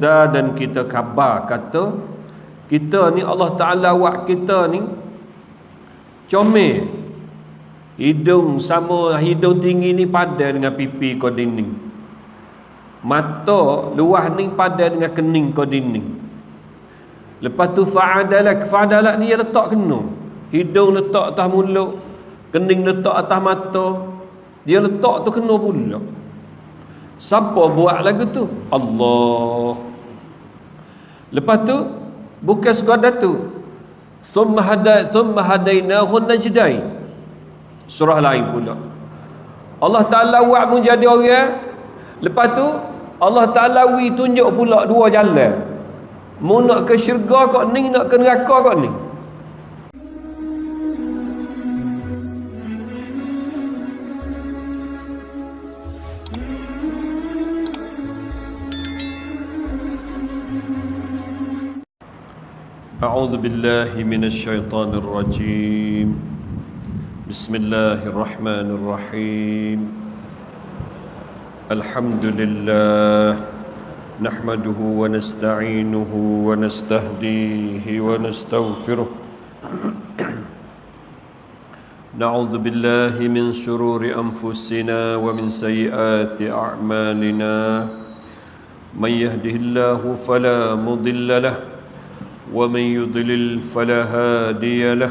sedar dan kita khabar kata kita ni Allah Ta'ala buat kita ni comel. Hidung sama hidung tinggi ni padan dengan pipi kau dinding. Mata luah ni padan dengan kening kau dinding. Lepas tu fa'adalak fa'adalak ni dia letak kena. Hidung letak atas mulut kening letak atas mata dia letak tu kena pula. Siapa buat lagu tu? Allah. Lepas tu bukan sekadar tu. Thumma hada thumma hadainahu najdain. Surah lain pula. Allah Taala buat mu jadi orang. Lepas tu Allah Taala wi tunjuk pula dua jalan. Mu nak ke syurga kau ni nak ke neraka kau ni. أعوذ بالله من الشيطان الرجيم. بسم الله الرحمن الرحيم. الحمد لله نحمده ونستعينه ونستهديه ونستغفره. نعوذ بالله من شرور أنفسنا ومن سيئات أعمالنا. من يهده الله فلا مضل له ومن يضلل فلا هادي له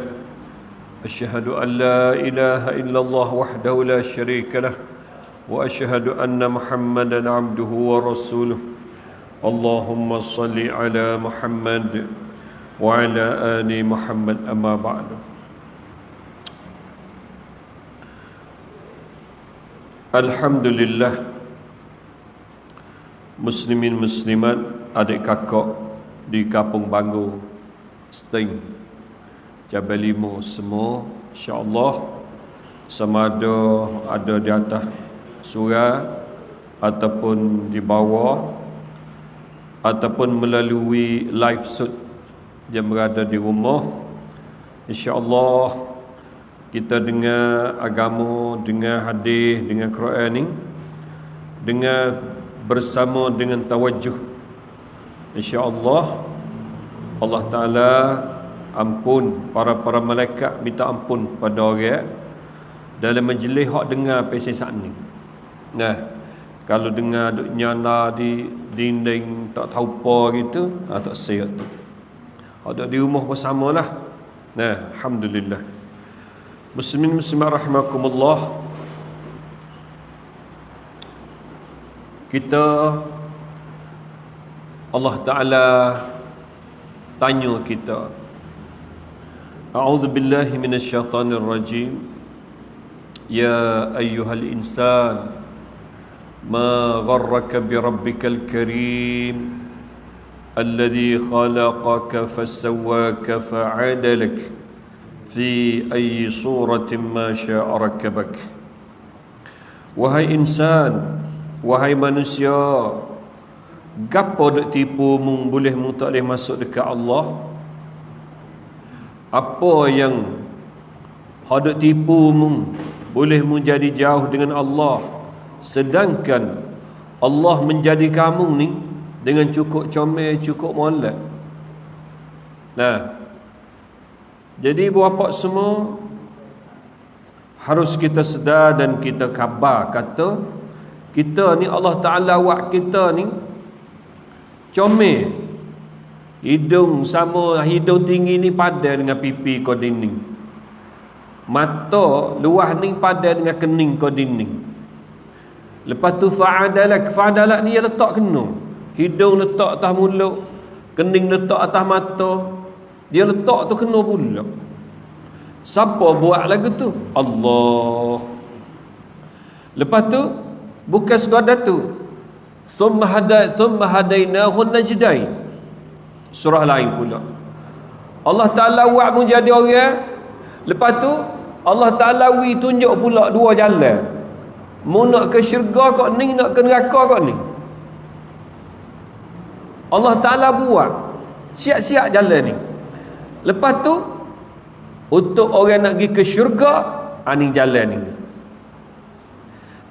أشهد أن لا إله إلا الله وحده لا شريك له وأشهد أن محمدا عبده ورسوله اللهم صل على محمد وعلى آل محمد أما بعد الحمد لله مسلمين مسلمات adik kakak di Kampung Banggu Sting. Jabal Limo semua insyaAllah sama ada ada di atas surah ataupun di bawah ataupun melalui live shoot yang berada di rumah. insyaAllah kita dengar agama dengan hadis dengan Quran ini dengan bersama dengan tawajuh InsyaAllah Allah Ta'ala ampun para-para malaikat minta ampun pada orang dalam majlis hak dengar pesen saat ni. Nah kalau dengar duk nyala di dinding tak tahu apa gitu ah, tak siap tu. Ada di rumah bersama lah. Nah Alhamdulillah. Muslimin muslimah rahimakumullah. Kita Allah Ta'ala tanya kita. A'udhu billahi minasyaitanir rajim. Ya ayyuhal insan Ma gharraka bi rabbikal karim Alladhi khalaqaka fassawaka fa'adalak Fi ayyi suratin ma sya'a rakabak. Wahai insan Wahai manusia Gapo dok tipu mung boleh mung tak boleh masuk dekat Allah? Apa yang hendak tipu mung boleh mung jadi jauh dengan Allah sedangkan Allah menjadi kamu ni dengan cukup comel cukup molek. Nah. Jadi buat semua harus kita sedar dan kita khabar kata kita ni Allah Taala buat kita ni comel. Hidung sama hidung tinggi ni padan dengan pipi kau dinding. Mata luah ni padan dengan kening kau dinding. Lepas tu fa'adalak fa'adalak ni dia letak kena. Hidung letak atas mulut kening letak atas mata. Dia letak tu kena pula. Siapa buat lagu tu? Allah. Lepas tu bukan sekadar tu Thumma hada thumma hadainahu najdain. Surah lain pula. Allah Taala buat mu jadi orang. Lepas tu Allah Taala wi tunjuk pula dua jalan. Mu nak ke syurga kau ni nak ke neraka kau ni. Allah Taala buat siap-siap jalan ni. Lepas tu untuk orang nak pergi ke syurga, ani jalan ni.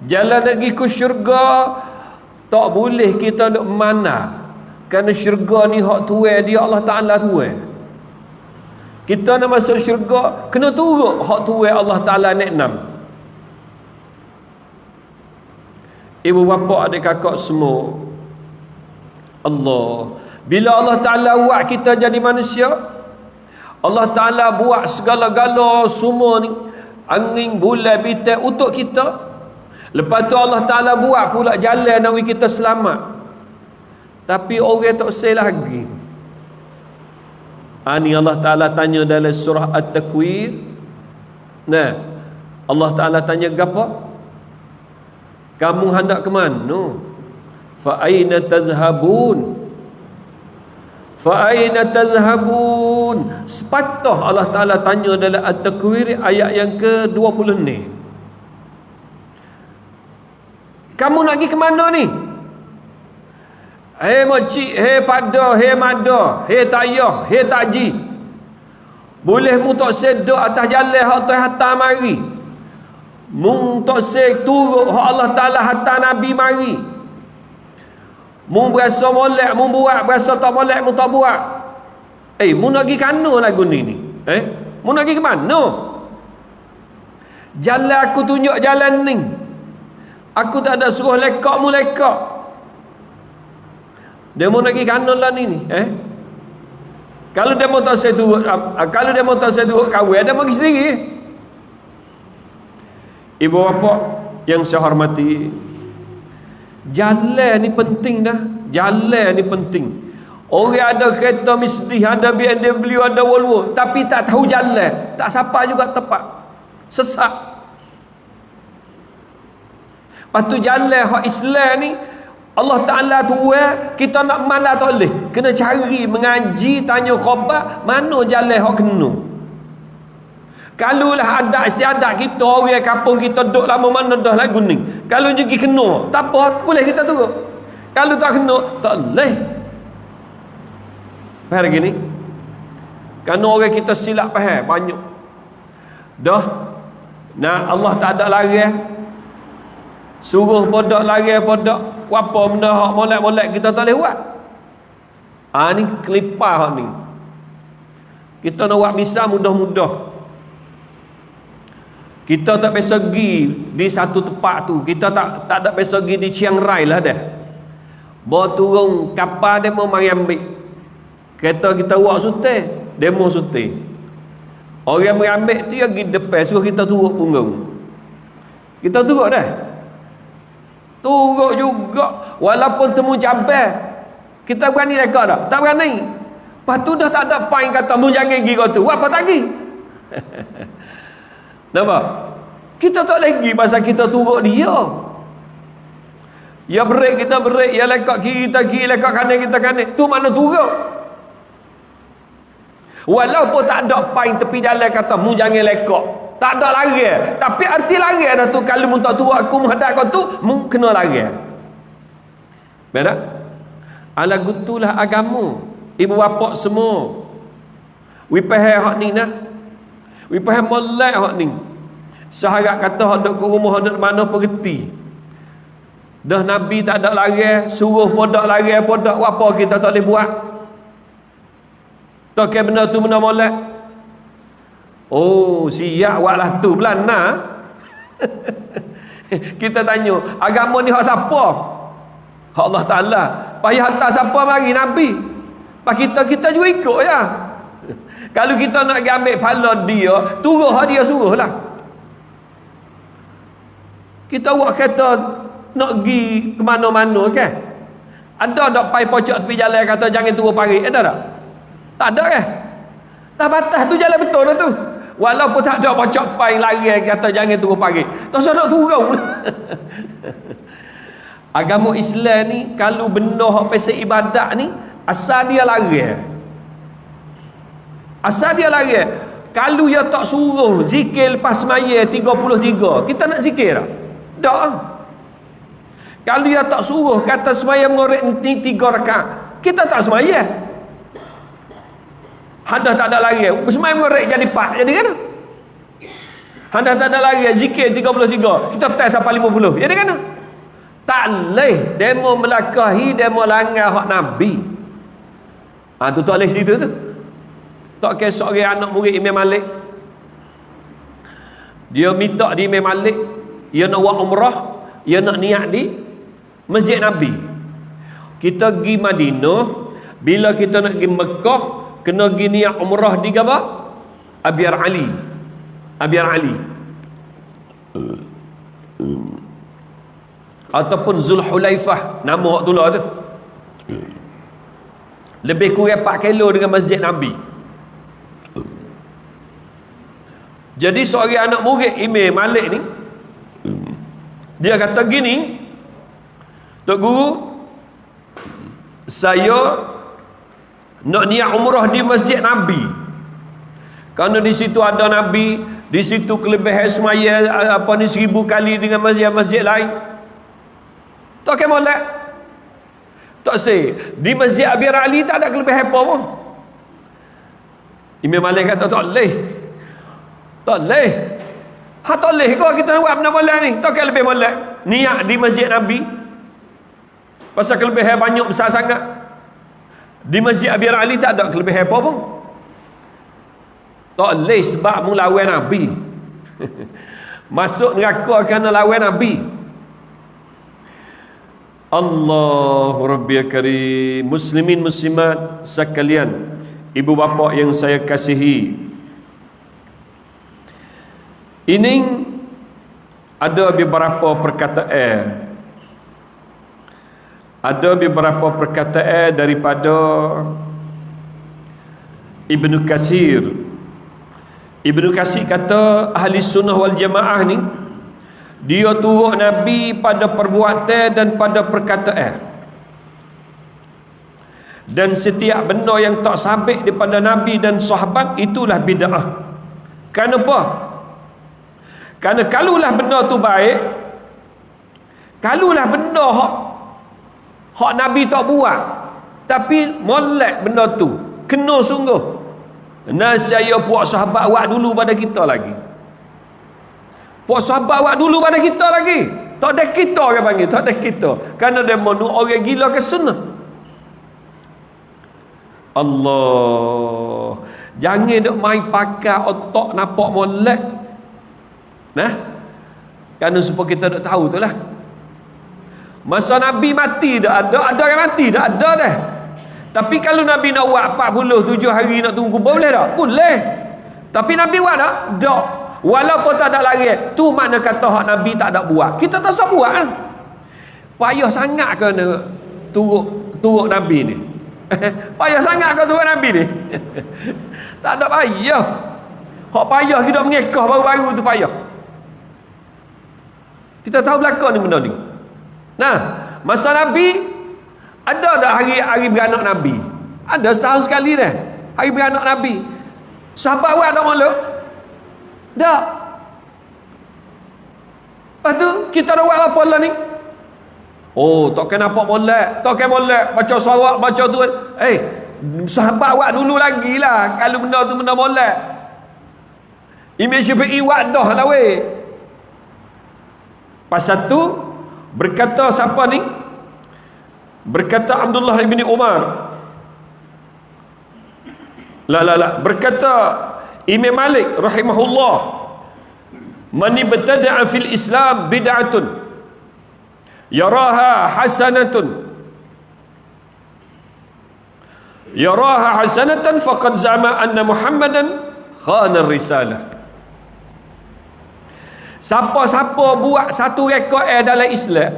Jalan nak pergi ke syurga tak boleh kita nak mana. Kerana syurga ni hak tuai dia Allah Ta'ala tuai. Kita nak masuk syurga kena turut hak tuai Allah Ta'ala nak enam. Ibu bapa adik kakak semua. Allah. Bila Allah Ta'ala buat kita jadi manusia Allah Ta'ala buat segala-gala semua ni angin bulan bintang untuk kita lepas tu Allah Ta'ala buat pula jalan nak kita selamat. Tapi orang tak say lagi. Ini Allah Ta'ala tanya dalam surah At-Takwir. Nah Allah Ta'ala tanya apa? Kamu hendak ke mana? Fa'aina tazhabun? Fa'aina tazhabun? Sepatah Allah Ta'ala tanya dalam At-Takwir Ayat yang ke-20 ni Kamu nak pergi ke mana ni? Hei makcik, hei pada, hei mada, hei tayah, hei takji. Boleh mu tak sedok atas jalan hak tu hantar mari. Mu tak se turut hak Allah Taala hantar nabi mari. Mu berasa molek, mu buat, berasa tak molek, mu tak buat. Eh, mu nak pergi kana lagu ni ni? Eh? Mu nak pergi ke mana? Jalan aku tunjuk jalan ni. Aku tak ada suruh lekak mu lekak. Demo nak pergi kanon lah ni ni. Eh? Kalau demo tak saya turut, uh, kalau demo tak saya turut kahwin, ada pergi sendiri. Ibu bapa yang saya hormati, jalan ni penting dah. Jalan ni penting. Orang ada kereta mesti, ada BMW, ada Volvo. Tapi tak tahu jalan. Tak siapa juga tepat. Sesak. Lepas tu jalan hak Islam ni, Allah Ta'ala tu kita nak mana tak boleh. Kena cari mengaji tanya khabar mana jalan yang kena. Kalau lah ada istiadat kita orang kampung kita duduk lama mana dah lagu ni. Kalau jadi kena tak apa boleh kita turut kalau tak kena tak boleh. Faham lagi ni? Kerana orang kita silap faham banyak. Dah nah Allah tak ada lari suruh podok lari podok. Apa benda hak molek-molek kita tak boleh buat? Ha, ni kelipar hak ni. Kita nak buat misa mudah-mudah. Kita tak biasa pergi di satu tempat tu. Kita tak tak ada biasa pergi di Chiang Rai lah dah. Bawa turun kapal dia mau mari ambil. Kereta kita buat suti demo suti orang yang ambil tu yang pergi depan. Suruh kita turut punggung. Kita turut dah Turut juga walaupun temu jabal. Kita berani reka tak? Tak berani. Lepas tu dah tak ada pain kata mu jangan pergi kau tu. Apa tak pergi? Nampak? Kita tak lagi pasal kita turut dia. Ya break kita break, ya lekak kiri kita kiri, lekak kanan kita kanan. Tu mana turut? Walaupun tak ada pain tepi jalan kata mu jangan lekak tak ada lari. Tapi arti lari dah tu kalau mu tak tu aku menghadap kau tu mu kena lari. Benar ala gutulah agama. Ibu bapa semua. We pahal hak ni nah. Pahal molek hak ni. Saharat kata hak duk ke rumah hak mana pergi. Dah nabi tak ada lari suruh podak lari podak apa kita tak boleh buat? Tak kira benda tu benda molek Oh, siap waklah tu belana. kita tanya, agama ni hak siapa? Hak Allah Taala. Payah hantar siapa mari nabi. Pak kita kita juga ikut ya. Kalau kita nak pergi ambil pahala dia, turun hak dia suruhlah. Kita buat kereta nak pergi ke mana-mana kan? Ada tak pai pocok tepi jalan kata jangan turun parit? Ada tak? Tak ada kan? Tak batas tu jalan betul dah tu. Walaupun tak ada bocok pai lari kata jangan turun pagi. Tak nak turun. Agama Islam ni kalau benda pasal ibadat ni asal dia lari. Asal dia lari. Kalau dia tak suruh zikir lepas semaya 33, kita nak zikir tak? Tak. Kalau dia tak suruh kata semaya mengorek ni 3 rakaat, kita tak semaya. Hadah tak ada lagi. Bersemai merek jadi pak. Jadi kan? Hadah tak ada lagi. Zikir 33. Kita tes sampai 50. Jadi kan? Tak boleh. Demo melakahi. Demo langgar hak Nabi. ha, tu tak boleh situ tu tak kira seorang anak murid Imam Malik dia minta di Imam Malik dia nak buat umrah dia nak niat di Masjid Nabi kita pergi Madinah bila kita nak pergi Mekah kena pergi niat umrah di apa? Abiyar Ali. Abiyar Ali. Ataupun Zulhulaifah. Nama waktu lah tu. Lebih kurang 4 kilo dengan masjid Nabi. Jadi seorang anak murid Imam Malik ni dia kata gini Tok Guru saya nak niat umrah di masjid Nabi. Kerana di situ ada Nabi di situ kelebihan semaya apa ni seribu kali dengan masjid-masjid lain. Tak kena molek. Tak say di masjid Abi Ali tak ada kelebihan apa pun. Imam Malik kata tak boleh. Tak boleh. Ha tak boleh kau kita nak buat benda molek ni. Tak kena lebih molek. Niat di masjid Nabi. Pasal kelebihan banyak besar sangat di masjid Abi Ali tak ada kelebihan apa pun tak boleh sebab melawan Nabi. Masuk neraka kerana lawan Nabi. Allah Rabbi Karim Muslimin Muslimat sekalian Ibu bapa yang saya kasihi Ini Ada beberapa perkataan Ada beberapa perkataan daripada Ibnu Kasir Ibnu Kasir kata ahli sunnah wal jamaah ni dia turut Nabi pada perbuatan dan pada perkataan. Dan setiap benda yang tak sabit daripada Nabi dan sahabat itulah bid'ah. Kenapa? kerana kalulah benda tu baik kalulah benda hak hak Nabi tak buat tapi molek benda tu kena sungguh Nasaya puak sahabat awak dulu pada kita lagi. Puak sahabat awak dulu pada kita lagi. Tak ada kita orang panggil, tak ada kita. Kerana dia mahu orang gila ke sunnah. Allah. Jangan duk main pakai otak nampak molek. Nah. Kerana supaya kita duk tahu tu lah. Masa Nabi mati dah ada, ada yang mati dah ada dah. Tapi kalau Nabi nak buat 47 hari nak tunggu kubur boleh tak? Boleh. Tapi Nabi buat tak? Tak. Walaupun tak ada lari, tu makna kata hak Nabi tak ada buat. Kita tak usah buat? Payah sangat ke turuk turuk Nabi ni? payah sangat ke turuk Nabi ni? tak ada payah. Hak payah kita mengekah baru-baru tu payah. Kita tahu belakang ni benda ni. Nah, masa Nabi ada tak hari hari beranak Nabi? Ada setahun sekali dah. Hari beranak Nabi. Sahabat awak tak malu? Tak. Lepas tu, kita nak buat apa lah ni? Oh, tak kena apa molek. Tak kena molek. Baca suara, baca tu. Eh, hey, sahabat awak dulu lagi lah. Kalau benda tu benda molek. Imam Syafi'i wadah lah weh. Pasal tu, berkata siapa ni? Berkata Abdullah bin Umar. La la la. Berkata Imam Malik rahimahullah Man ibtada'a fil Islam bid'atun Yaraha hasanatun. Yaraha hasanatan faqad za'ma anna Muhammadan khana risalah Siapa-siapa buat satu rekod dalam Islam?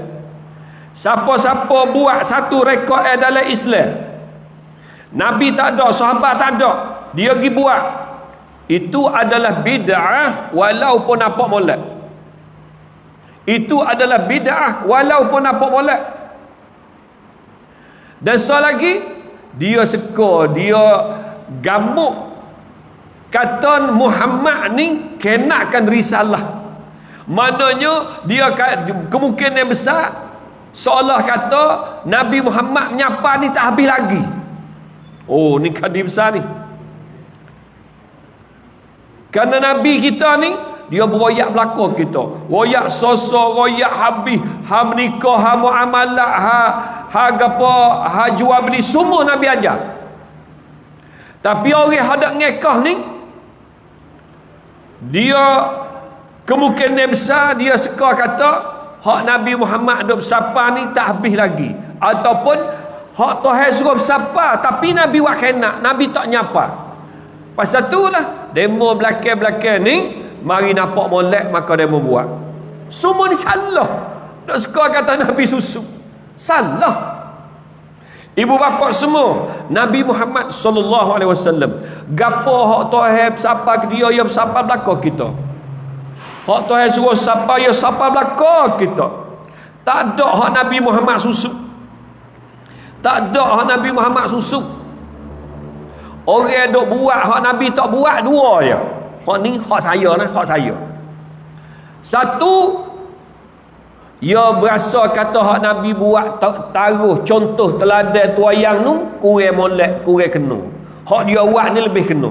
Siapa-siapa buat satu rekod dalam Islam? Nabi tak ada, sahabat tak ada. Dia pergi buat. Itu adalah bid'ah Walaupun nampak molek. Itu adalah bid'ah Walaupun nampak molek. Dan so lagi Dia seka, dia gamuk. Kata Muhammad ni Kenakan risalah Maknanya dia kemungkinan besar seolah kata Nabi Muhammad menyapa ni tak habis lagi. Oh ni kadir besar ni. Kerana Nabi kita ni dia beroyak belakang kita. Royak sosok royak habis. Ha menikah ha muamalah ha ha apa ha jual beli semua Nabi ajar. Tapi orang hendak ngekah ni dia kemungkinan besar dia suka kata hak Nabi Muhammad duk bersapa ni tak habis lagi. Ataupun hak Tuhan suruh bersapa tapi Nabi buat kena. Nabi tak nyapa. Pasal tu lah demo belakang-belakang ni mari nampak molek maka demo buat. Semua ni salah. Duk suka kata Nabi susu. Salah. Ibu bapa semua Nabi Muhammad sallallahu alaihi wasallam gapo hak Tuhan ke dia yang siapa belaka kita Hak Tuhan suruh siapa ya siapa belaka kita tak ada hak Nabi Muhammad susu tak ada hak Nabi Muhammad susu orang dok buat hak Nabi tak buat dua je hak ni hak saya lah hak saya satu ia berasa kata hak Nabi buat taruh contoh teladan tuayang nu kurang molek kurang kena. Hak dia buat ni lebih kena.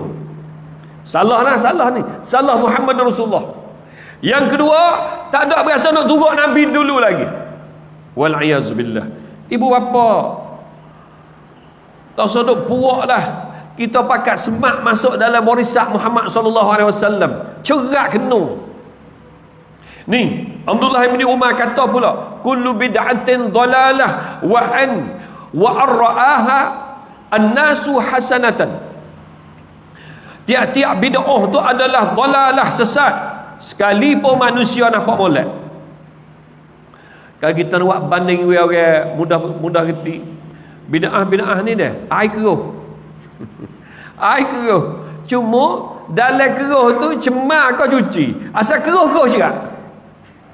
Salah lah salah ni. Salah Muhammad Rasulullah. Yang kedua, tak ada berasa nak turut Nabi dulu lagi. Wal billah. Ibu bapa tak usah puak lah kita pakat semak masuk dalam warisan Muhammad sallallahu alaihi wasallam. Cerak kena. Ni, Abdullah bin Umar kata pula, kullu bid'atin dalalah wa an wa arra'aha an-nasu hasanatan. Tiap-tiap bid'ah tu adalah dalalah sesat. Sekalipun manusia nampak molek. Kalau kita nak banding dengan orang mudah mudah reti. Bid'ah-bid'ah ni dah, air keruh. air keruh. Cuma dalam keruh tu cemar kau cuci. Asal keruh-keruh juga.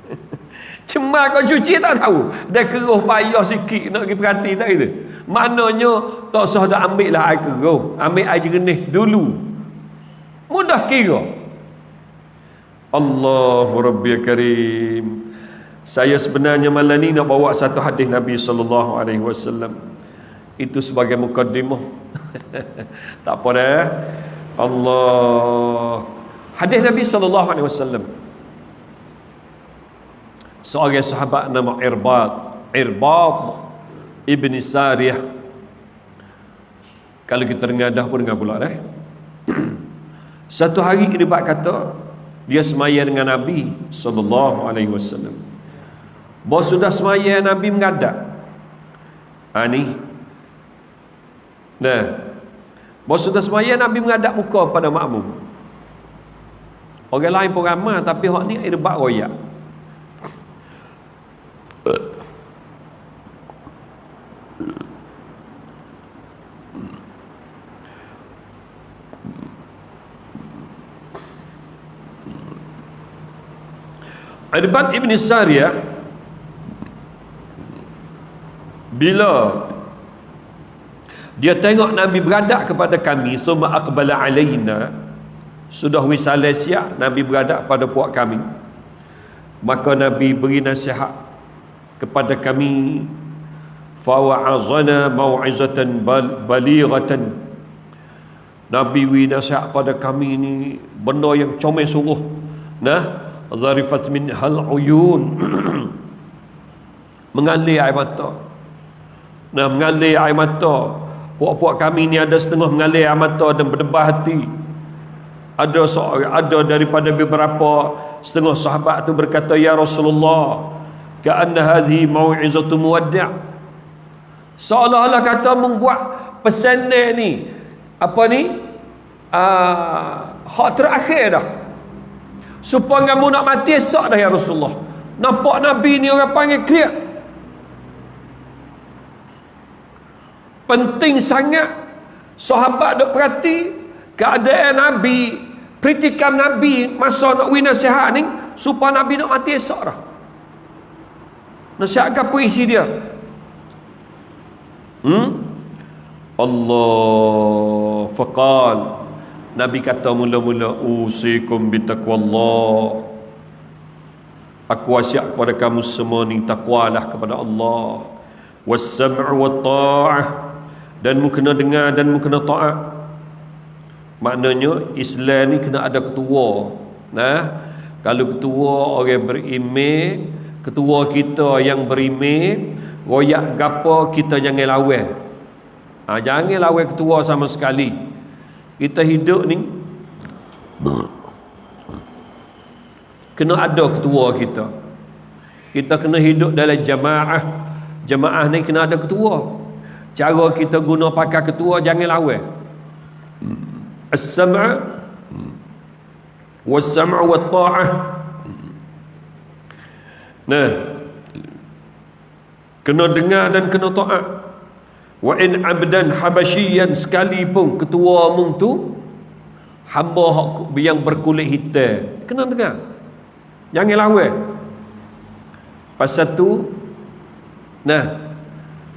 Cemar kau cuci tak tahu. Dia keruh payah sikit nak pergi perhati tak gitu. Maknanya tak usah dah ambil lah air keruh. Ambil air jernih dulu. Mudah kira. Allahu Rabbi Karim. Saya sebenarnya malam ni nak bawa satu hadis Nabi sallallahu alaihi wasallam. Itu sebagai mukadimah. tak apa dah. Allah. Hadis Nabi sallallahu alaihi wasallam seorang sahabat nama Irbad Irbad Ibni Sariyah kalau kita dengar dah pun dengar pula eh? satu hari Irbad kata dia semaya dengan Nabi sallallahu alaihi wasallam. Bos sudah semaya Nabi mengadap. Ha ni. Nah. Bos sudah semaya Nabi mengadap muka pada makmum. Orang lain pun ramai tapi hak ni Irbad royak Irbad Ibn Sariyah bila dia tengok Nabi beradak kepada kami summa aqbala alaina sudah wisalah siap Nabi beradak pada puak kami. Maka Nabi beri nasihat kepada kami fawa'azana mau'izatan balighatan. Nabi beri nasihat pada kami ini benda yang comel sungguh. Nah zarifat min hal uyun. Mengalir air mata. Nah mengalir air mata. Puak-puak kami ni ada setengah mengalir air mata dan berdebah hati. Ada ada daripada beberapa setengah sahabat tu berkata ya Rasulullah ka'anna hadhi mau'izatu muwaddi' seolah-olah kata membuat pesanan ni apa ni? Uh, hak terakhir dah supaya kamu nak mati esok dah ya Rasulullah. Nampak Nabi ni orang panggil clear penting sangat sahabat duk perhati keadaan Nabi kritikan Nabi masa nak wina nasihat ni supaya Nabi nak mati esok dah. Nasihat apa isi dia. Hmm? Allah faqal Nabi kata mula-mula usikum bitaqwallah Aku wasiat kepada kamu semua ni takwalah kepada Allah. Was-sam'u wat-ta'ah. Dan mu kena dengar dan mu kena taat. Maknanya Islam ni kena ada ketua. Nah kalau ketua orang berimeh ketua kita yang berimeh royak gapo kita jangan lawan. Ha, jangan lawan ketua sama sekali kita hidup ni kena ada ketua kita. Kita kena hidup dalam jamaah. Jamaah ni kena ada ketua. Cara kita guna pakai ketua jangan lawan. As-sam'a was-sam'u wat-ta'ah. Nah. Kena dengar dan kena taat wa in abdan habasyian sekalipun ketua mung tu hamba yang berkulit hitam. Kena dengar. Jangan lawan. Pasal tu nah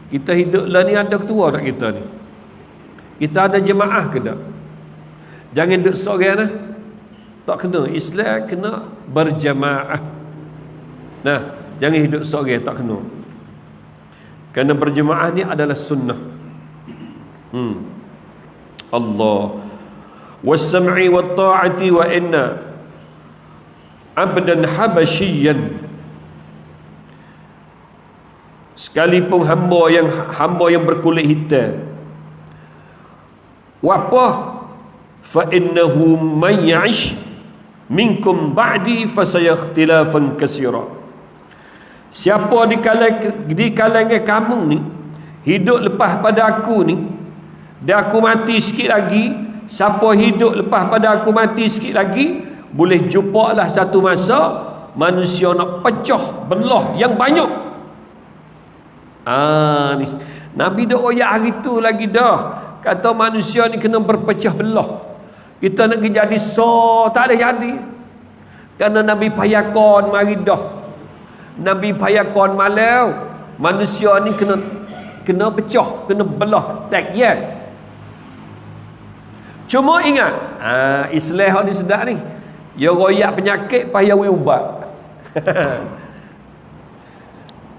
kita hidup lah ni ada ketua tak kita ni? Kita ada jemaah ke tak? Jangan duduk seorang lah. Tak kena. Islam kena berjemaah. Nah jangan hidup seorang tak kena kerana berjemaah ni adalah sunnah. Hmm. Allah. Was-sam'i wat-ta'ati wa inna abdan habasyian sekalipun hamba yang hamba yang berkulit hitam. Wapa fa innahu man ya'ish minkum ba'di fasayakhtilafan katsira siapa di kalangan di kalangan kamu ni hidup lepas pada aku ni dan aku mati sikit lagi siapa hidup lepas pada aku mati sikit lagi boleh jumpa lah satu masa manusia nak pecah belah yang banyak Ah ni. Nabi dah oyak hari tu lagi dah. Kata manusia ni kena berpecah belah. Kita nak jadi so tak ada jadi. Kerana Nabi payakon mari dah. Nabi payakon malau. Manusia ni kena kena pecah, kena belah. Tak ya. Cuma ingat, ah Islam ni sedap ni. Ya royak penyakit payah ubat.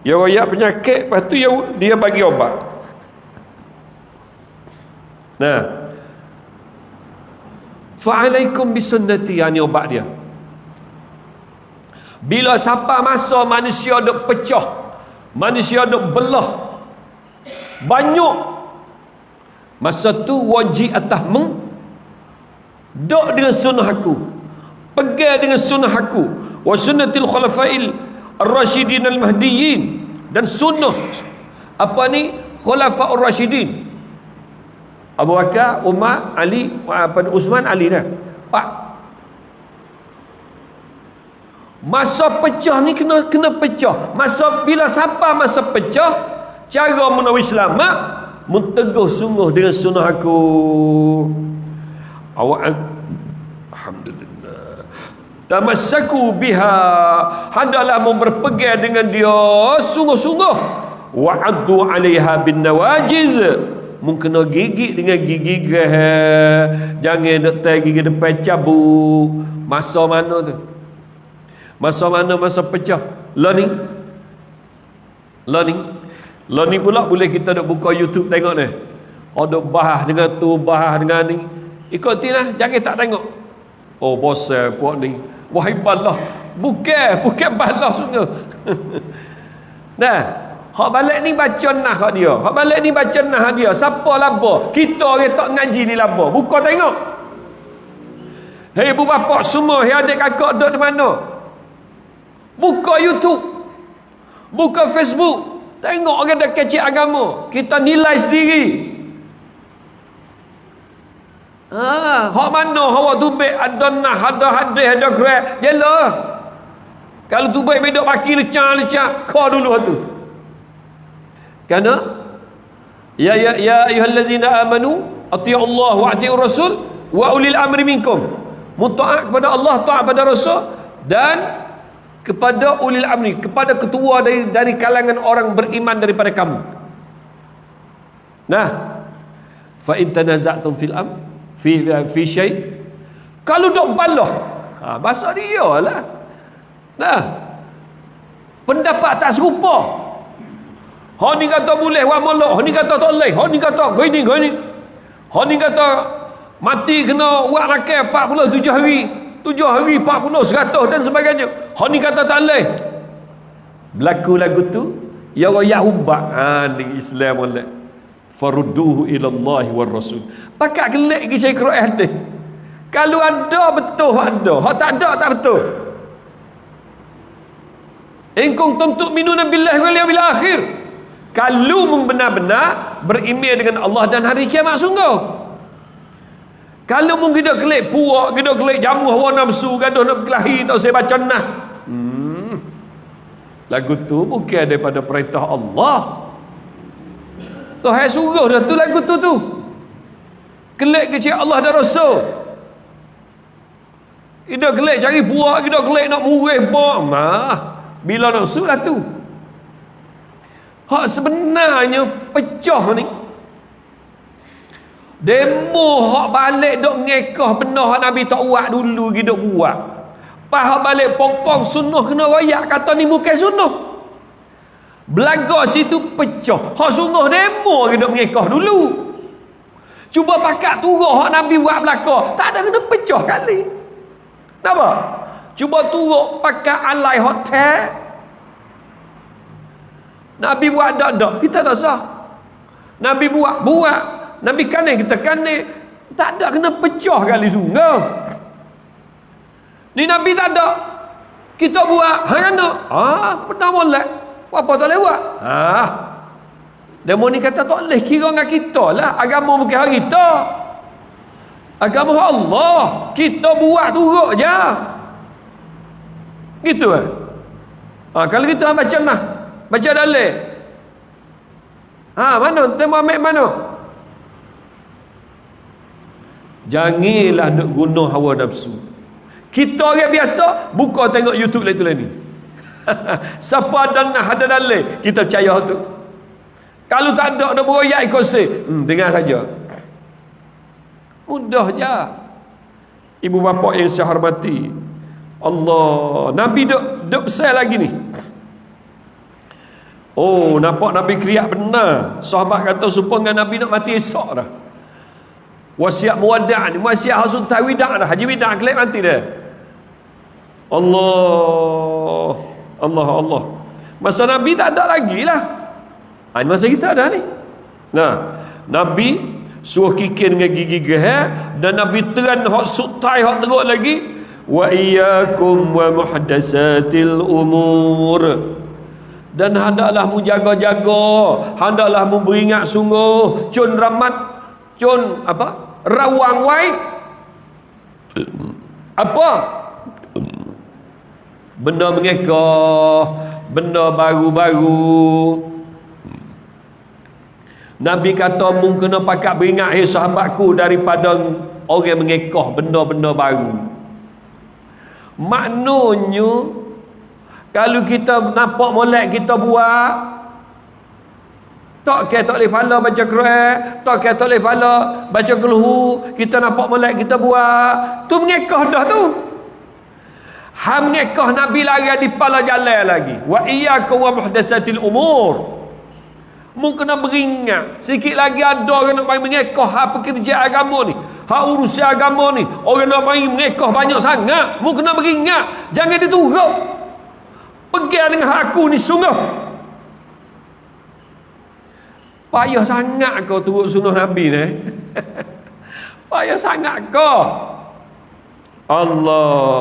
Dia royak penyakit Lepas tu dia bagi obat Nah Fa'alaikum bisunnati Yang ni obat dia Bila siapa masa manusia duk pecah Manusia duk belah Banyak Masa tu wajib atas meng Duk dengan sunnah aku Pegang dengan sunnah aku Wa sunnatil khalafail Ar-Rashidin Al-Mahdiyin dan sunnah apa ni Khulafa Ar-Rashidin Abu Bakar, Umar, Ali, apa Usman, Ali dah. Pak. Masa pecah ni kena kena pecah. Masa bila siapa masa pecah, cara menawi selamat menteguh sungguh dengan sunnah aku. Awak Alhamdulillah. Tamassaku biha. Hendaklah berpegang dengan dia sungguh-sungguh. Wa'addu 'alaiha bin nawajiz. Mungkin gigit dengan gigi geh jangan nak tai gigi depan cabuk masa mana tu masa mana masa pecah? Learning? Learning? Learning pula boleh kita duk buka YouTube tengok ni. Ada oh, bahas dengan tu bahas dengan ni. Ikutinlah jangan tak tengok. Oh bosan puak ni. Wahai balah bukan bukan balah sungguh. Nah hak balik ni baca nah hak dia. Hak balik ni baca nah dia. Siapa laba kita orang tak ngaji ni laba buka tengok. Hei ibu bapa semua hei adik kakak duduk di mana buka youtube. Buka facebook. Tengok orang dah kecil agama. Kita nilai sendiri. Ha, hak mana hawa tubik ada nah ada hadis ada kira jela. Kalau tubik bedok baki lecak-lecak, kau dulu tu. Karena ya ya ya ayyuhallazina amanu atii'u Allah wa atii'u Rasul wa ulil amri minkum. Mutaat kepada Allah, taat kepada Rasul dan kepada ulil amri, kepada ketua dari dari kalangan orang beriman daripada kamu. Nah, fa in tanaza'tum fil amr fi fi syai. Kalau dok balah ha bahasa dia lah nah. Pendapat tak serupa. Ha ni kata boleh wa molok. Ha ni kata tak boleh. Ha ni kata gini gini. Ha ni kata mati kena buat makan 47 hari 7 hari 40 100 dan sebagainya. Ha ni kata tak boleh. Berlaku lagu tu ya royak ubat ha ni Islam boleh. Farudduhu ila Allah war rasul. Pakat gelik pergi cari Quran hadis kalau ada betul ada. Hak tak ada tak betul. In kuntum tu'minuna billahi wal yawmil akhir. Kalau benar-benar beriman dengan Allah dan hari kiamat sungguh kalau mungkin kita kelik puak, kita kelik jamuh hawa nafsu, gaduh nak berkelahi, tak saya baca nah. Hmm. Lagu tu bukan daripada perintah Allah. Tuhan suruh dah tu lagu tu tu. Kelik kecil Allah dan Rasul. Kita kelik cari puak, kita kelik nak murih. Mah. Bila nak lah tu. Hak sebenarnya pecah ni. Demo hak balik dok ngekah benar Nabi tak buat dulu gi dok buat. Pas balik pokong sunnah kena royak kata ni bukan sunnah. Belaga situ pecah. Hak sungguh demo gi dok ngekah dulu. Cuba pakat turun hak Nabi buat belaka. Tak ada kena pecah kali. Kenapa? Cuba turun pakat alai hotel. Nabi buat dak dak kita tak sah. Nabi buat buat Nabi kanik kita kanik tak ada kena pecah kali sungguh. Ni Nabi tak ada. Kita buat hang kena ah pernah molek. Apa tak lewat ah demo ni kata tak boleh kira dengan kita lah. Agama bukan hari kita. Agama Allah. Kita buat turut je. Gitu eh? Ah, kalau kita baca nah baca dalil. Ha mana? Tema mana Janganlah nak guna hawa nafsu. Kita orang biasa buka tengok YouTube lah itulah ni. Siapa ada nak ada dalil, kita percaya tu. Kalau tak ada nak beroyak ikut se, hmm, dengar saja. Mudah je. Ibu bapa yang saya hormati. Allah, Nabi duk duk besar lagi ni. Oh, nampak Nabi kriak benar. Sahabat kata supaya Nabi nak mati esok dah wasiat muwadda' ni wasiat hasun tawida' dah haji wida' kelak nanti dah Allah Allah Allah. Masa Nabi tak ada lagi lah ha, masa kita ada ni. Nah Nabi suruh kikir dengan gigi geher dan Nabi teran hak sutai hak teruk lagi. Wa iyyakum wa muhdatsatil umur. Dan hendaklah mu jaga-jaga hendaklah mu beringat sungguh. Cun ramat cun apa rawang wai. Apa? Benda mengekah benda baru-baru. Nabi kata mung kena pakat beringat hai sahabatku daripada orang mengekah benda-benda baru. Maknanya kalau kita nampak molek kita buat tak kira tak boleh pala baca Quran? Tak kira tak boleh pala baca keluhu kita nampak melek kita buat. Tu mengekah dah tu. Ha mengekah Nabi lari di pala jalan lagi. Wa iyaka wa muhdasatil umur. Mu kena beringat. Sikit lagi ada orang nak main mengekah ha pekerja agama ni ha urusan agama ni. Orang nak main mengekah banyak sangat. Mu kena beringat. Jangan diturut pegang dengan aku ni sungguh Payah sangat kau turut sunnah Nabi ni. Payah sangat kau. Allah.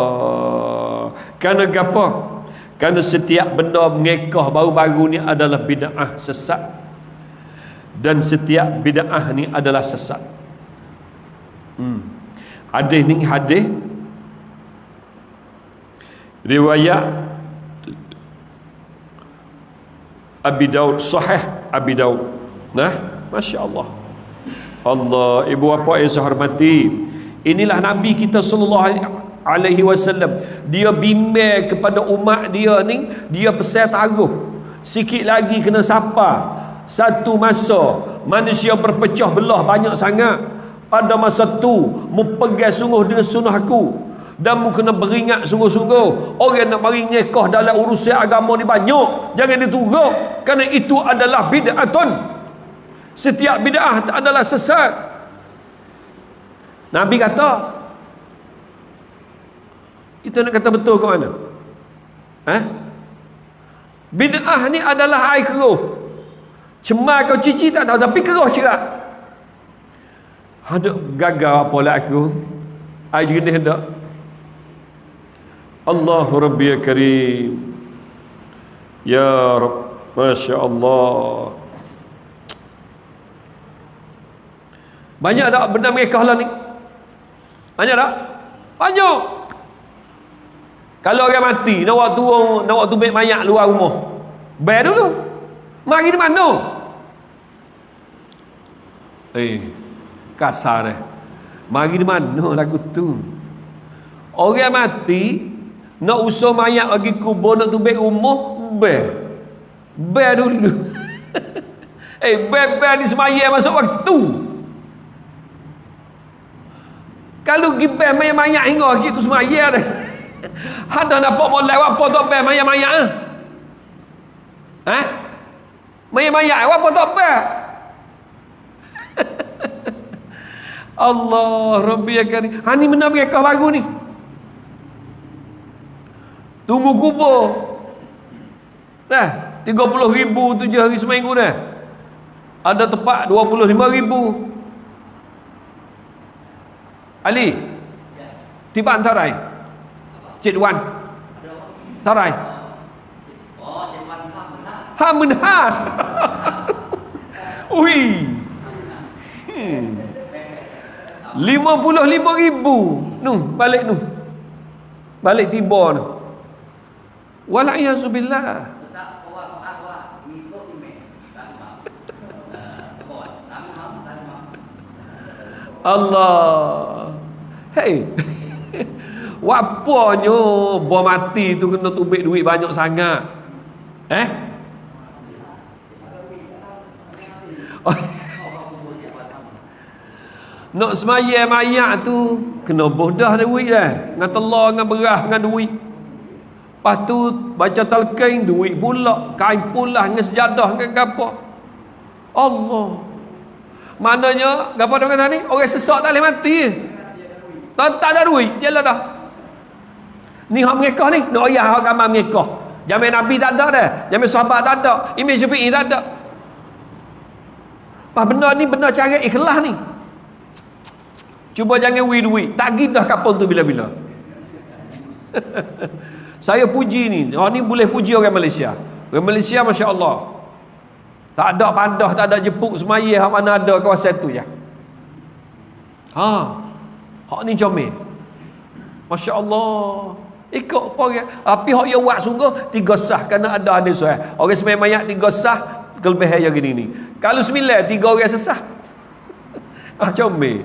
Kerana apa? Kerana setiap benda mengekah baru-baru ni adalah bid'ah sesat. Dan setiap bid'ah ni adalah sesat. Hmm. Hadis ni hadis riwayat Abi Daud sahih Abi Daud Nah, Masya Allah Allah, ibu bapa yang saya hormati. Inilah Nabi kita sallallahu alaihi wasallam. Dia bimbing kepada umat dia ni Dia pesan taruh. Sikit lagi kena sapa. Satu masa Manusia berpecah belah banyak sangat. Pada masa tu Mempegang sungguh dengan sunnah aku. Dan mu kena beringat sungguh-sungguh. Orang nak mari nyekah dalam urusan agama ni banyak. Jangan diturut. Kerana itu adalah bid'atun Setiap bid'ah adalah sesat. Nabi kata, kita nak kata betul ke mana? Eh? Bid'ah ni adalah air keruh. Cemar kau cici tak tahu tapi keruh cerak. Ada gagal apa lah aku. Ai jenis hendak. Allah Rabbi ya Karim. Ya Rabb, Masya Allah. Banyak tak benda mereka lah ni? Banyak tak? Banyak. Kalau orang mati, nak waktu nak waktu baik mayat luar rumah. Bayar dulu. Mari di mana? Eh, kasar eh. Mari di mana lagu tu? Orang mati, nak usah mayat lagi kubur, nak tubik rumah, bayar. Bayar dulu. eh, bayar-bayar ni semayat masuk waktu. Kalau pergi bel mayat-mayat hingga lagi tu semaya dah. Ada nampak mau lewat apa tak bel mayat-mayat ah? Ha? Mayat-mayat apa tak bel? Allah Rabbi ya karim. Ha ni mana mereka baru ni? Tunggu kubur. Dah, 30 ribu tujuh hari seminggu dah. Ada tempat 25 ribu. Ali. Tiba anta rai Cik Wan. Tarai Ha men ha Ui. Hmm. Lima puluh lima ribu. Nu balik nu. Balik tiba nu. Walaiyazubillah Allah Hei. Wapanya Buah mati tu kena tubik duit banyak sangat. Eh? Nak semaya mayat tu Kena bodah duit dah. Dengan telur, dengan berah, dengan duit. Lepas tu Baca talqin, duit pula. Kain pula, dengan sejadah, dengan apa Allah. Maknanya, dia kata ni? Orang sesak tak boleh mati. Tak, tak ada duit. Yalah dah. Ni hak mereka ni. Nak ayah hak gambar mereka. Jamin Nabi tak ada dah. Jamin sahabat tak ada. Imam Syafi'i tak ada. Apa benda ni benda cara ikhlas ni. Cuba jangan wui duit. Tak dah kapal tu bila-bila. Saya puji ni. Oh ni boleh puji orang Malaysia. Orang Malaysia Masya Allah. Tak ada pandah, tak ada jepuk semaya hak mana ada kawasan tu je. Ha. Hak ni comel. Masya-Allah. Ikut apa dia? Tapi hak dia buat sungguh tiga sah kerana ada ada suai. Orang semai mayat tiga sah kelebihan yang gini ni. Kalau sembilan tiga orang sesah. ah comel.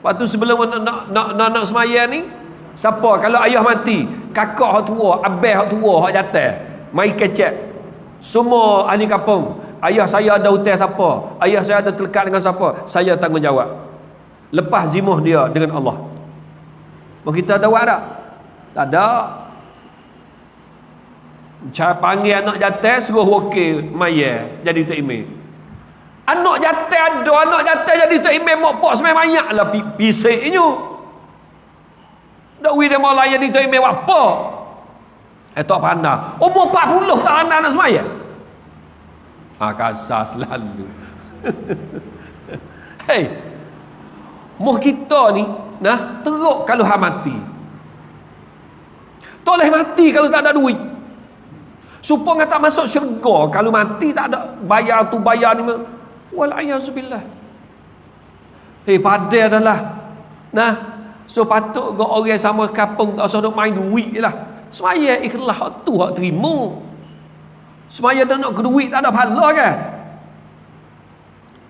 Lepas tu sebelum nak nak nak, nak, nak semaya ni siapa kalau ayah mati, kakak hak tua, abah hak tua hak jatuh, mai kecek semua ahli kampung ayah saya ada hutang siapa ayah saya ada terlekat dengan siapa saya tanggungjawab lepas zimuh dia dengan Allah mau kita ada buat tak tak ada cara panggil anak jatuh suruh wakil maya jadi tu email anak jatuh ada anak jatuh jadi tu email mak pak semai banyak lah pisiknya tak wih dia mau layan tu email apa Eh tak pandang. Umur 40 tak pandang nak semaya. Ha, kasar selalu. Hei. Muh kita ni, nah, teruk kalau ha mati. Tak boleh mati kalau tak ada duit. Supaya tak masuk syurga kalau mati tak ada bayar tu bayar ni. Walayazubillah. Hei, pada adalah. Nah, so patut ke orang sama kampung tak usah main duit je lah. Semaya ikhlas tu hak terima. Semaya dah nak duit tak ada pahala kan?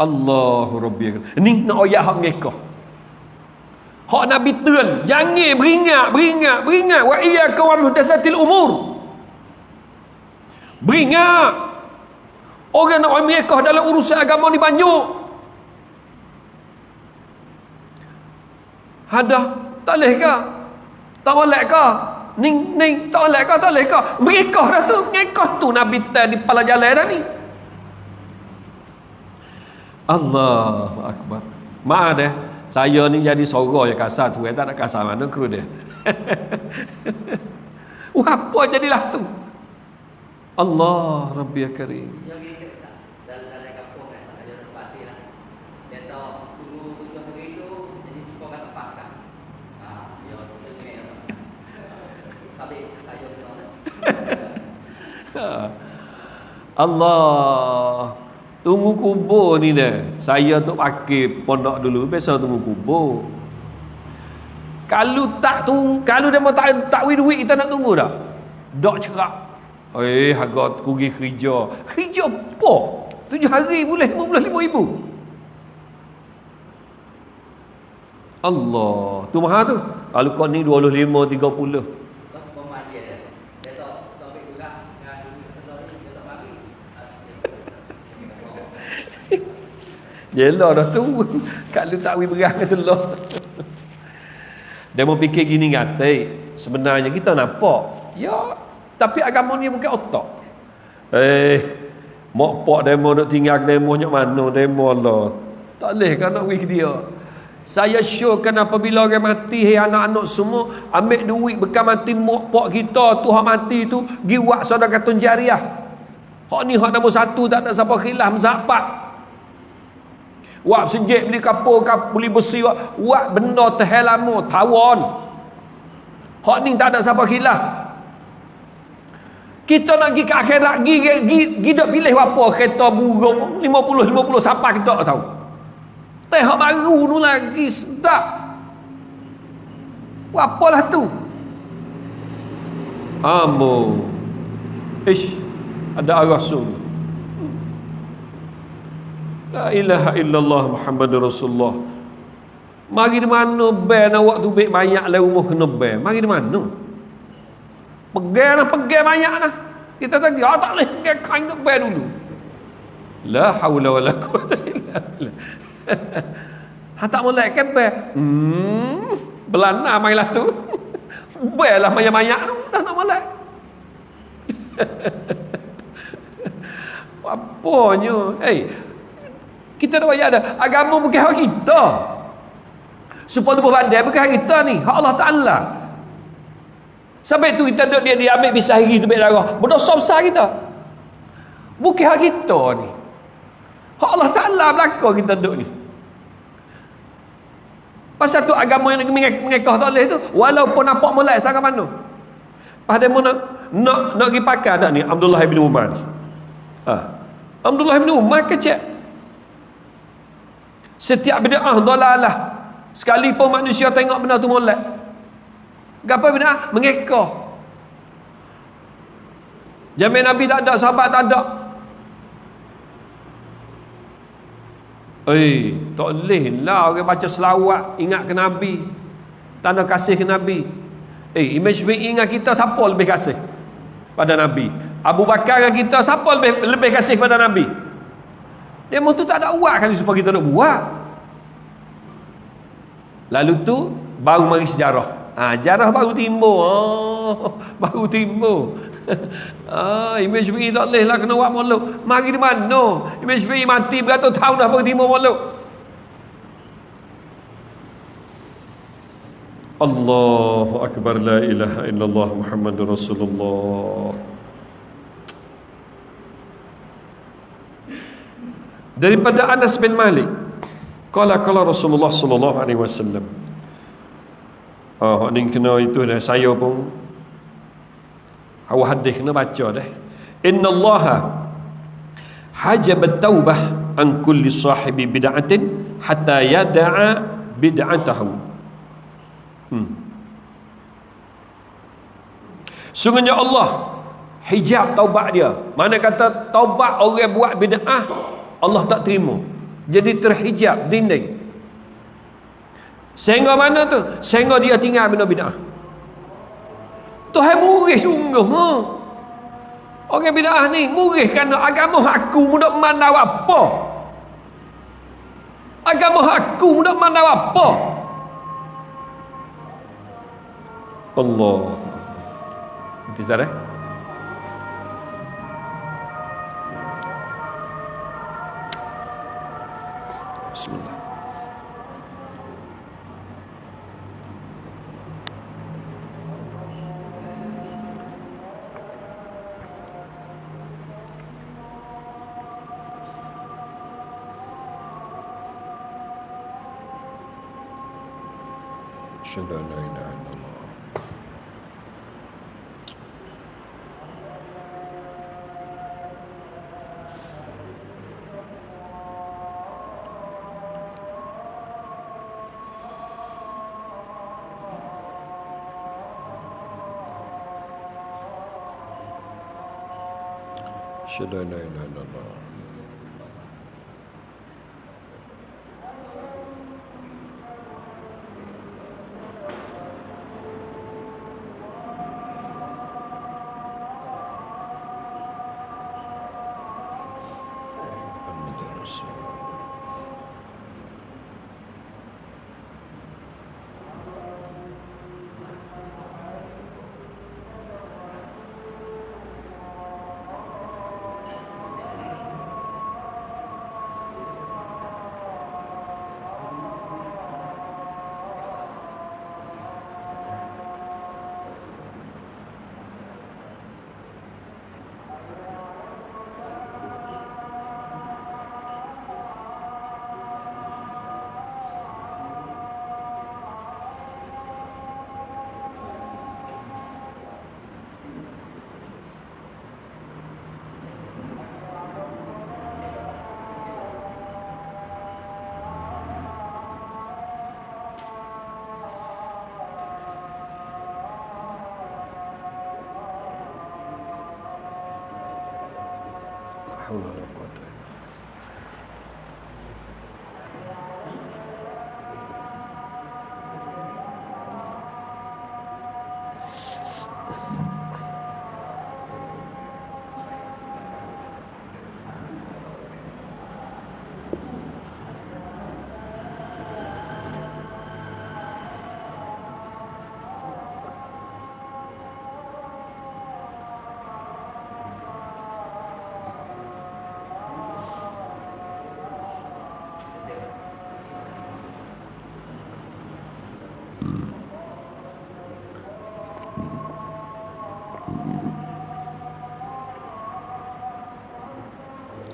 Allahu Rabbi. Ini nak ayat hak mereka. Hak Nabi tuan, jangan beringat, beringat, beringat wa iyyaka wa muhdatsatil umur. Beringat. Orang nak mereka dalam urusan agama ni banyak. Ada tak boleh ke? Tak boleh ke? Ning ning tak boleh kau tak boleh kau. Mereka dah tu, mereka tu Nabi tan di kepala jalan dah ni. Allah akbar. Maaf deh saya ni jadi sorok yang kasar tu. Eh, tak nak kasar mana kru dia. Oh, apa jadilah tu? Allah Rabbi Karim. Allah. Tunggu kubur ni dah Saya tu pakai pondok dulu Biasa tunggu kubur. Kalau tak tunggu Kalau dia mau tak, tak duit Kita nak tunggu tak Dok cerak Eh harga kugi kerja. Kerja apa? Tujuh hari boleh lima ribu. Allah Tu mahal tu. Kalau kau ni 25 30 Yelah dah tu. Kalau tak wih berang kata Allah Dia fikir gini ngatai Sebenarnya kita nampak. Ya Tapi agama ni bukan otak. Eh Mak pak demo nak tinggal ke demo Nyok mana demo Allah Tak boleh kan nak wih dia. Saya syorkan apabila orang mati Hei anak-anak semua Ambil duit bekal mati mak pak kita tu Hak mati tu Giwak saudara katun jariah. Hak ni hak nombor satu Tak ada siapa khilaf Mzapak Wak sejik beli kapur, kap, beli besi, wak, wak benda tehel lama, tawon. Hak ni tak ada siapa khilaf. Kita nak pergi ke akhirat, pergi, pergi, pergi pilih apa, kereta burung, 50-50 siapa kita tak tahu. Teh hak baru tu lagi, sedap. Apalah tu? Ambo. Ish, ada rasul. La ilaha illallah Muhammad Rasulullah. Mari di mana ben awak tu baik banyak lah umur kena ben. Mari di mana? Pegang lah, pegang banyak lah. Kita tak oh, tak boleh pegang kain nak ben dulu. La hawla wa la quwata illa billah. Ha tak boleh ke ben? Hmm, belana mailah tu. Ben lah banyak-banyak tu. Dah nak boleh. Apanya? Eh, hey, kita dah bayar dah. Agama bukan hak kita. Supaya tu berbandai bukan hak kita ni. Hak Allah Ta'ala. Sampai tu kita duduk dia, dia ambil pisah hari tu ambil darah. Berdosa besar kita. Bukan hak kita ni. Hak Allah Ta'ala belakang kita duduk ni. Pasal tu agama yang mengekah tak boleh tu. Walaupun nampak mulai sangat mana. Pada mu nak nak nak pergi pakai tak ni Abdullah bin Umar ni. Ha. Abdullah bin Umar kecek. Setiap bid'ah dalalah. Sekalipun manusia tengok benda tu molek. Gapa bid'ah? Mengekor. Jamin Nabi tak ada, sahabat tak ada. Eh, tak boleh lah orang baca selawat ingat ke Nabi. Tanda kasih ke Nabi. Eh, image bi ingat kita siapa lebih kasih pada Nabi? Abu Bakar dengan kita siapa lebih lebih kasih pada Nabi? Demo tu tak ada uat kali supaya kita nak buat. Lalu tu baru mari sejarah. Ha, sejarah baru timbul. Oh, baru timbul. ah, imej bi tak leh lah kena buat molok. Mari di mana? Imej bi mati beratus tahun dah baru timbul molok. Allahu akbar la ilaha illallah Muhammadur Rasulullah. Daripada Anas bin Malik. Kala kala Rasulullah sallallahu alaihi wasallam. Oh ni kena itu dah saya pun awak hadis kena baca dah. Inna Allah hajab taubah an kulli sahibi bid'atin hatta yada'a bid'atahu. Hmm. sungguhnya Allah hijab taubat dia. Mana kata taubat orang buat bid'ah Allah tak terima. Jadi terhijab dinding. Sehingga mana tu? Sehingga dia tinggal bina bid'ah. Tuhan murih sungguh ha? orang bid'ah ni murih kerana agama aku mudah mandau apa? Agama aku mudah mandau apa? Allah. Nanti eh? Bismillah. Şöyle öyle. should I know now?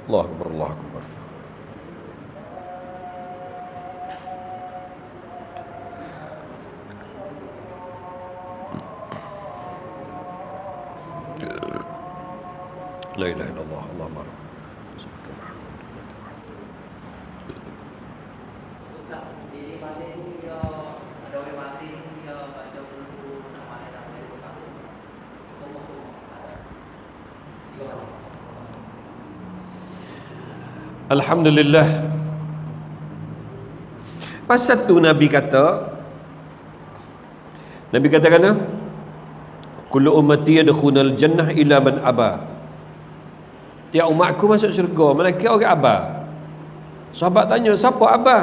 الله أكبر الله أكبر. Alhamdulillah. Pasal tu Nabi kata Nabi kata kata Kullu ummati yadkhulul jannah ila man aba. Tiap umatku masuk syurga Malaikat orang aba. Sahabat tanya siapa aba?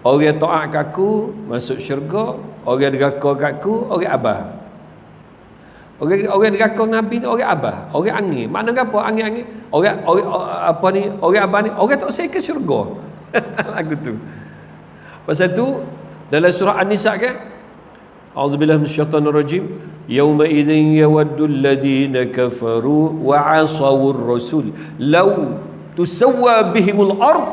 Orang taat kat aku Masuk syurga Orang deraka kat aku Orang aba Orang orang deraka Nabi ni orang abah, orang angin. Mana apa angin-angin? Orang orang apa ni? Orang abah ni orang tak ke syurga. Lagu tu. Pasal tu dalam surah An-Nisa kan A'udzubillahi minasyaitonir rajim. Yauma idzin yawaddu alladhina kafaru wa 'asawur rasul law tusawwa bihimul ard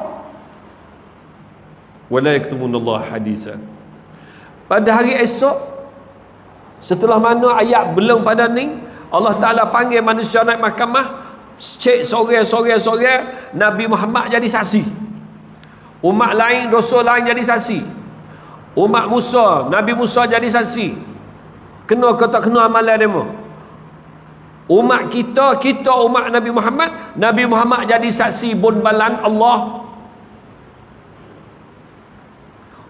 wa la yaktumunallahu hadisa. Pada hari esok Setelah mana ayat belum pada ni Allah Ta'ala panggil manusia naik mahkamah Cek sore-sore-sore Nabi Muhammad jadi saksi. Umat lain, dosa lain jadi saksi. Umat Musa, Nabi Musa jadi saksi. Kena ke tak kena amalan demo Umat kita, kita umat Nabi Muhammad Nabi Muhammad jadi saksi bun balan Allah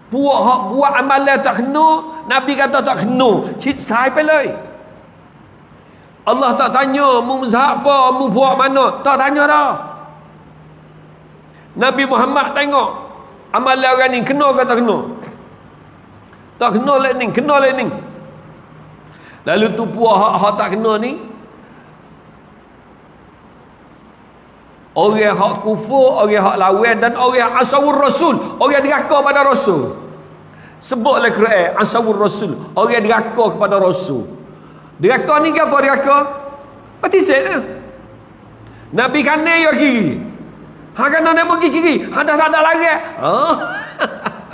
Buat hak buat amalan tak kena, Nabi kata tak kena. Cik sai pelai. Allah tak tanya mu mazhab apa, mu buat mana, tak tanya dah. Nabi Muhammad tengok amalan orang ni kena ke tak kena. Tak kena lek ni, kena lek ni. Lalu tu puak hak-hak tak kena ni Orang hak kufur, orang hak lawan dan orang asawur rasul, orang diraka pada rasul. Sebutlah Quran asawur rasul, orang diraka kepada rasul. Diraka ni ke apa diraka? Pati set Nabi kanan ya kiri. Ha kanan dia pergi kiri, ha dah tak ada lagi. Oh.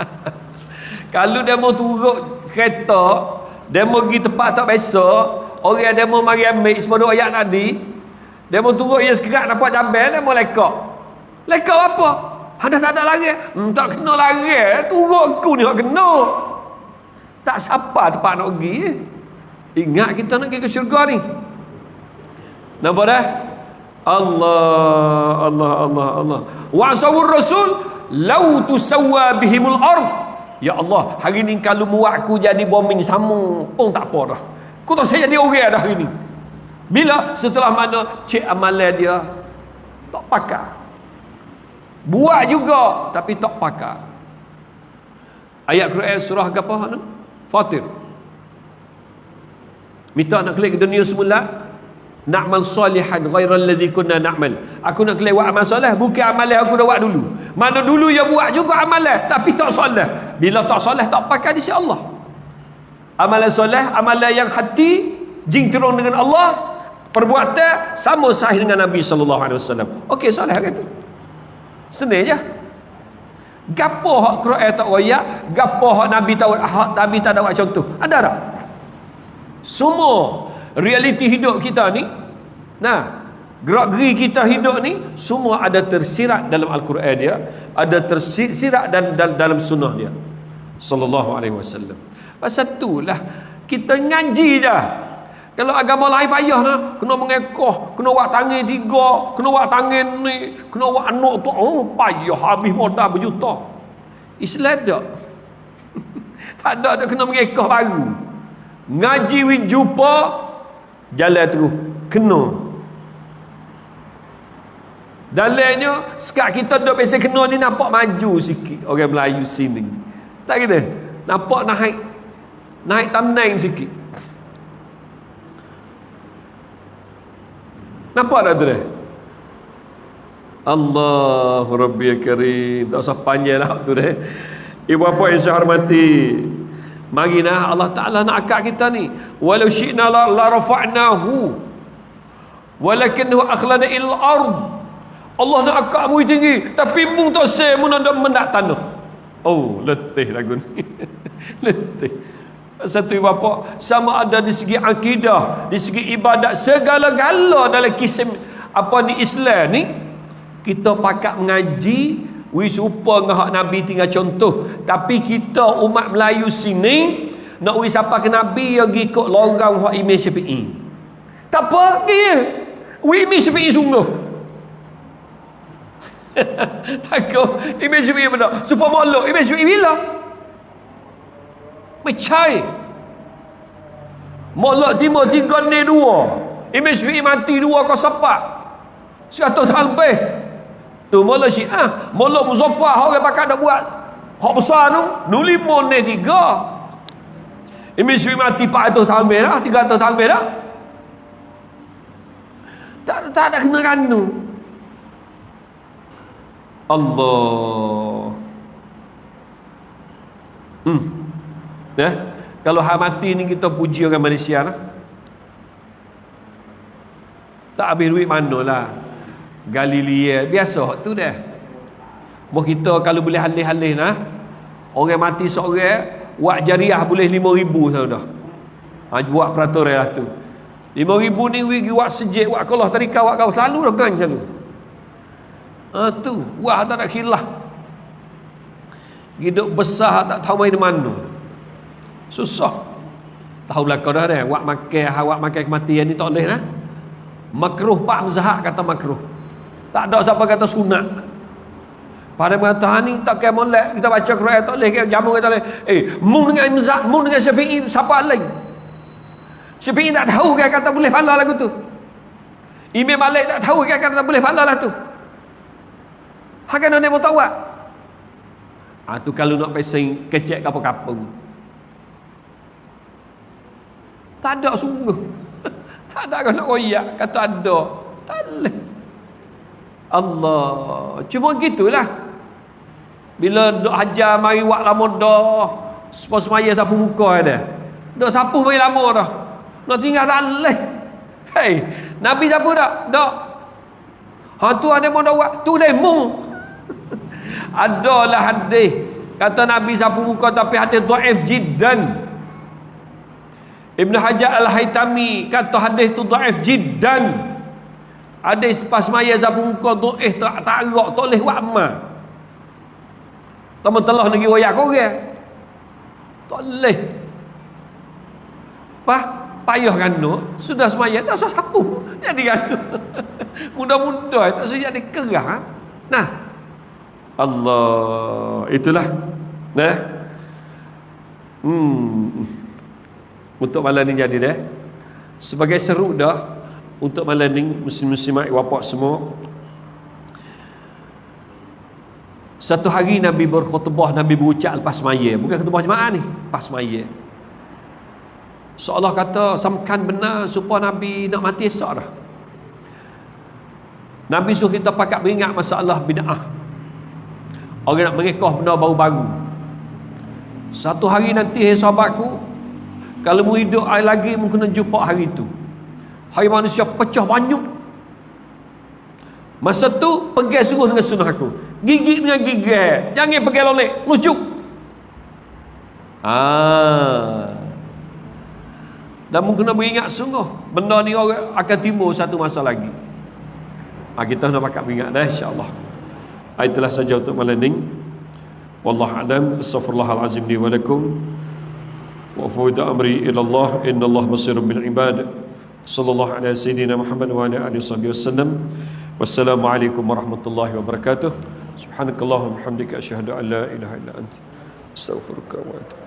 Kalau dia mau turut kereta, dia mau pergi tempat tak biasa, orang dia mau mari ambil semua ayat tadi, dia mau turut ia sekerat nampak jambel, dia mau lekak. Lekak apa? Ada tak ada lagi? Hmm, tak kena lagi. Turut aku ni tak kena. Tak siapa tempat nak pergi. Ingat kita nak pergi ke syurga ni. Nampak dah? Allah, Allah, Allah, Allah. Wa asawur rasul, lau tusawwa bihimul ard. Ya Allah, hari ni kalau muat aku jadi bombing sama pun tak apa dah. Aku tak saya jadi orang dah hari ni. Bila? Setelah mana cek amalan dia tak pakai. Buat juga tapi tak pakai. Ayat Quran surah apa? Fatir. Minta nak klik dunia semula, Na'mal salihan ghairal ladzi kunna na'mal. Aku nak kelewat amal soleh, bukan amalan aku dah buat dulu. Mana dulu ya buat juga amalan, tapi tak soleh. Bila tak soleh tak pakai di sisi Allah. Amalan soleh, amalan yang hati jingkrong dengan Allah, perbuatan sama sahih dengan Nabi sallallahu alaihi wasallam. Okey, soleh kata. Senang je. Gapo hak Quran tak royak, gapo hak Nabi tahu hak Nabi tak ada contoh. Ada tak? Semua realiti hidup kita ni nah gerak geri kita hidup ni semua ada tersirat dalam al-Quran dia ada tersirat dan, dan dalam sunnah dia sallallahu alaihi wasallam pasal itulah kita ngaji dah kalau agama lain payah nah kena mengekoh kena buat tangan tiga kena buat tangan ni kena buat anak tu oh payah habis modal berjuta. Islam tak? Tak ada ada kena mengekoh baru. Ngaji win jumpa jalan terus kena. Dalilnya sekat kita duduk biasa kena ni nampak maju sikit orang Melayu sini. Tak kira nampak naik naik tamneng sikit nampak tak tu Allah Rabbi Karim tak usah panjang lah tu deh ibu apa yang saya hormati Mari nah Allah Taala nak akak kita ni. Walau syi'na la, la rafa'nahu. Walakinahu akhlana il ard. Allah nak akak mu tinggi, tapi mung tak se mun nak mendak tanah. Oh, letih lagu ni. letih. Satu bapa sama ada di segi akidah, di segi ibadat segala-gala dalam kisah apa ni Islam ni kita pakat mengaji Wi serupa dengan hak Nabi tinggal contoh. Tapi kita umat Melayu sini nak wi siapa ke Nabi yang ikut lorang hak Imam Syafi'i. Tak apa dia. Wi Imam Syafi'i sungguh. Takut Imam Syafi'i benar. Supaya molok Imam Syafi'i bila? Mecai. Molok timur tiga ni dua. Syafi'i mati dua kau sepak. Seratus tahun lebih. Tu mula syiah. Mula muzaffah orang pakai nak buat. Hak besar tu. Nu lima ni tiga. Syafi'i mati 400 tahun merah. 300 tahun merah. Tak, tak ada kena kanu. Allah. Hmm. Ya. Kalau hak mati ni kita puji orang Malaysia lah. Tak habis duit mana lah. Galilea biasa tu dah Mau kita kalau boleh halih-halih nah orang mati seorang buat jariah boleh 5000 sahaja dah. Ha, buat peraturan lah tu. 5000 ni wigi buat sejik buat kalau tarikah buat kau selalu dah kan selalu. Ha, tu. Buat tak nak khilah hidup besar tak tahu main mana susah tahu lah kau dah dah buat makan buat makan kematian ni tak boleh nah makruh pak mazhab kata makruh tak ada siapa kata sunat. Pada mengatakan ni tak kaya molek kita baca Quran tak boleh jamu kata boleh. Eh, mu dengan Imzak, mu dengan Syafi'i siapa lain? Syafi'i tak tahu kaya kata boleh pahala lagu tu. Imam Malik tak tahu kaya kata boleh pahala lah tu. Hakan nak tahu tak? Ah tu kalau nak pesing kecek kapal Tak ada sungguh. tak ada kalau nak royak kata ada. Tak boleh. Allah. Cuma gitulah. Bila dok hajar mari wak lama dah semua semaya sapu muka ada. Dok sapu mari lama dah. Nak tinggal tak leh. Hei nabi sapu dak dak ha tu ada mau dak tu mung. Adalah hadis. Kata Nabi sapu muka tapi hadis dhaif jiddan Ibn Hajar Al-Haytami kata hadis tu dhaif jiddan. Hadis pas maya sapu muka dhaif tak tak arak tak boleh buat amal. Teman telah negeri royak korang. Tak boleh. Pah, payah kan sudah semaya tak usah sapu jadi kan mudah-mudah tak usah jadi kerah ha? nah. Allah itulah. Nah. Hmm untuk malam ni jadi dah sebagai seru dah untuk malam ni muslim-muslimat wapak semua. Satu hari Nabi berkhutbah Nabi berucap lepas maya. Bukan khutbah jemaah ni pas maya. Seolah kata samkan benar supaya Nabi nak mati esok dah. Nabi suruh kita pakat beringat masalah bid'ah. Orang nak merekah benda baru-baru. Satu hari nanti hai sahabatku kalau mau hidup hari lagi mungkin kena jumpa hari itu hari manusia pecah banyak. Masa tu pergi suruh dengan sunnah aku. Gigit dengan gigit. Jangan pergi lolek. Lucu ah dan mungkin nak beringat sungguh. Benda ni orang akan timbul satu masa lagi. Ha, kita nak pakat beringat dah insyaAllah. Ha, itulah saja untuk malam ni. Wallahu a'lam astaghfirullahalazim li wa lakum wa fawida amri ila Allah inna Allah basirun bil ibad. Sallallahu ala sayyidina Muhammad wa ala alihi wasallam. Wassalamu alaikum warahmatullahi wabarakatuh. Subhanakallahumma hamdika asyhadu an la ilaha illa anta astaghfiruka wa atubu